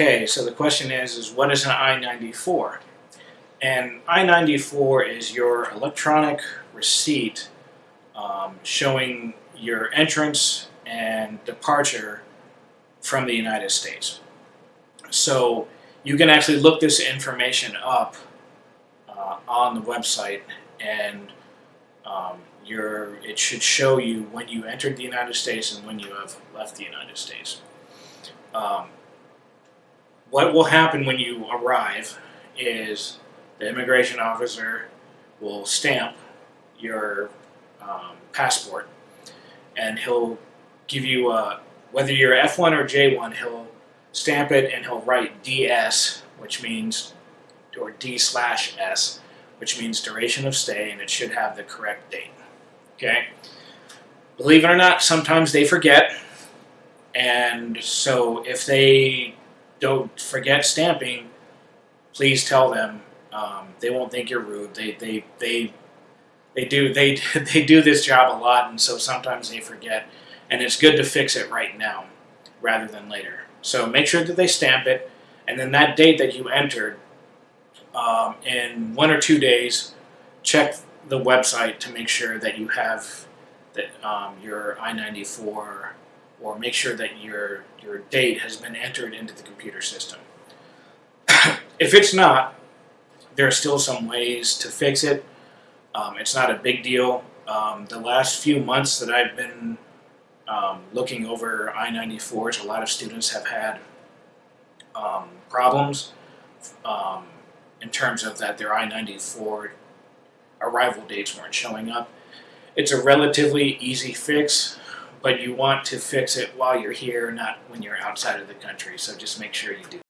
Okay, so the question is, is what is an I-94? And I-94 is your electronic receipt um, showing your entrance and departure from the United States. So you can actually look this information up uh, on the website and um, your, it should show you when you entered the United States and when you have left the United States. Um, what will happen when you arrive is the immigration officer will stamp your um, passport and he'll give you a, whether you're F1 or J1, he'll stamp it and he'll write DS, which means, or D slash S, which means duration of stay, and it should have the correct date. Okay? Believe it or not, sometimes they forget, and so if they don't forget stamping, please tell them. Um, they won't think you're rude. They they they they do they they do this job a lot, and so sometimes they forget. And it's good to fix it right now, rather than later. So make sure that they stamp it, and then that date that you entered, um, in one or two days, check the website to make sure that you have that um, your I-94 or make sure that your your date has been entered into the computer system. if it's not, there are still some ways to fix it. Um, it's not a big deal. Um, the last few months that I've been um, looking over I-94s, a lot of students have had um, problems um, in terms of that their I-94 arrival dates weren't showing up. It's a relatively easy fix but you want to fix it while you're here, not when you're outside of the country. So just make sure you do